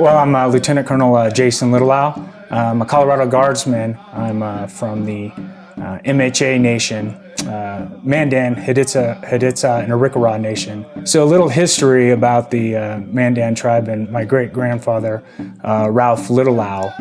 well, I'm uh, Lieutenant Colonel uh, Jason Little Owl. I'm a Colorado Guardsman. I'm uh, from the uh, MHA Nation, uh, Mandan, Hidatsa, Hidatsa, and Arikara Nation. So a little history about the uh, Mandan tribe and my great-grandfather, Ralph Little Owl,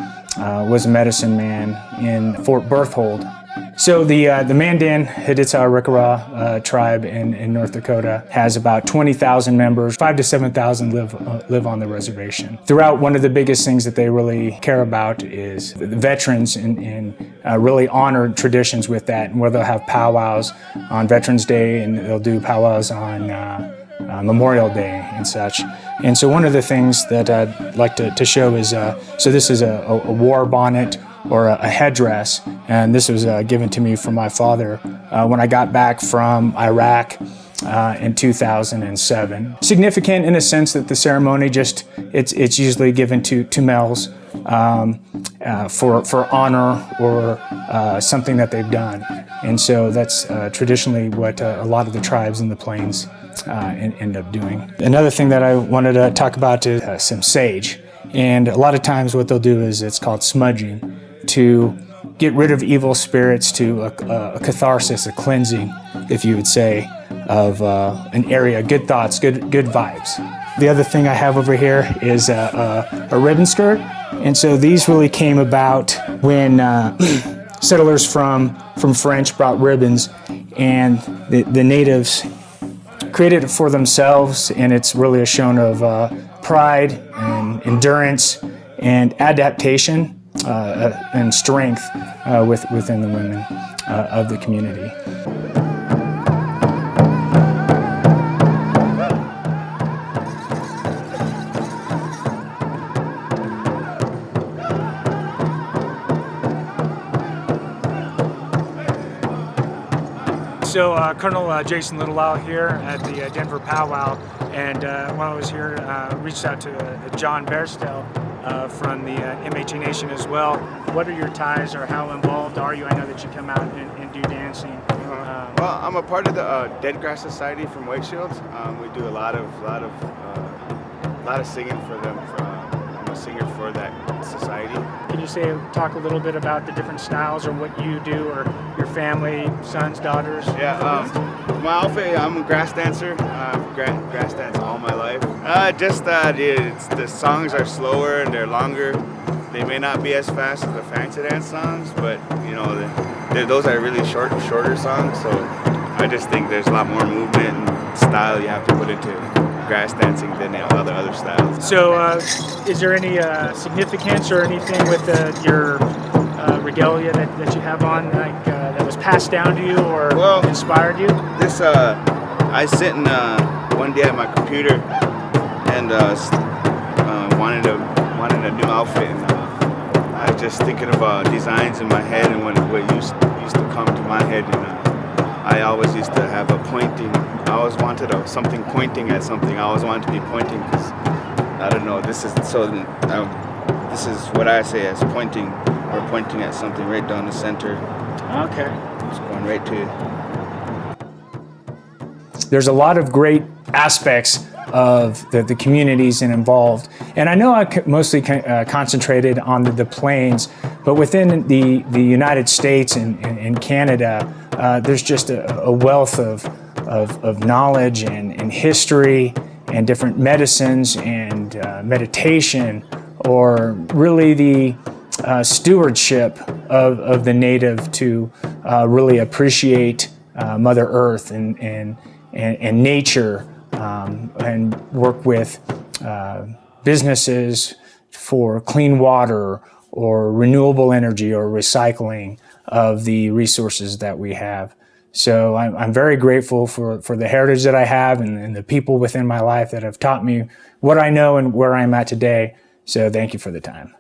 was a medicine man in Fort Berthold, so the, uh, the Mandan Hidatsa Arikara uh, tribe in, in North Dakota has about 20,000 members. Five to 7,000 live, uh, live on the reservation. Throughout, one of the biggest things that they really care about is the veterans and, uh, really honor traditions with that, and where they'll have powwows on Veterans Day and they'll do powwows on uh, uh, Memorial Day and such. And so one of the things that I'd like to, to show is, uh, so this is a, a, war bonnet or a, a headdress, and this was uh, given to me from my father uh, when I got back from Iraq uh, in 2007. Significant in a sense that the ceremony just, it's, it's usually given to, to males um, uh, for, for honor or uh, something that they've done. And so that's uh, traditionally what uh, a lot of the tribes in the plains uh, end up doing. Another thing that I wanted to talk about is some sage. And a lot of times what they'll do is it's called smudging to get rid of evil spirits to a, a catharsis, a cleansing, if you would say, of uh, an area, good thoughts, good, good vibes. The other thing I have over here is a, a, a ribbon skirt. And so these really came about when uh, settlers from, from French brought ribbons and the, the natives created it for themselves and it's really a shown of uh, pride and endurance and adaptation uh, uh and strength uh, with, within the women uh, of the community. So uh, Colonel uh, Jason Little Owl here at the uh, Denver Powwow and uh, while I was here uh, reached out to uh, John Bairstow from the MHA Nation as well. What are your ties or how involved are you? I know that you come out and, and do dancing. Um, well, I'm a part of the Dead Grass Society from White Shields. Um, we do a lot of, lot of, lot of singing for them. For, a singer for that society. Can you say, talk a little bit about the different styles or what you do or your family, sons, daughters? Yeah, um, my outfit, I'm a grass dancer. I've grass danced all my life. Uh, just that it's, the songs are slower and they're longer. They may not be as fast as the fancy dance songs, but you know, those are really short, shorter songs. So I just think there's a lot more movement and style you have to put into grass dancing than all the other styles. So uh, is there any uh, significance or anything with uh, your uh, regalia that, that you have on like uh, that was passed down to you or well, inspired you? This, uh, I sit in one day at my computer and wanted, a, wanted a new outfit and I was just thinking of designs in my head and what, what used, used to come to my head and I always used to have a pointing, I always wanted a, something pointing at something. I always wanted to be pointing because, I don't know, this is, so um, this is what I say as pointing. We're pointing at something right down the center. Okay. It's going right to There's a lot of great aspects of the, the communities and involved. And I know I mostly uh, concentrated on the, the plains, but within the, the United States and, and, and Canada, uh, there's just a, a wealth of, of, of, knowledge and, and history and different medicines and uh, meditation or really the uh, stewardship of, of the native to uh, really appreciate uh, Mother Earth and, and, and, and nature um, and work with uh, businesses for clean water or renewable energy or recycling of the resources that we have. So I'm, I'm very grateful for, for the heritage that I have and, and the people within my life that have taught me what I know and where I'm at today. So thank you for the time.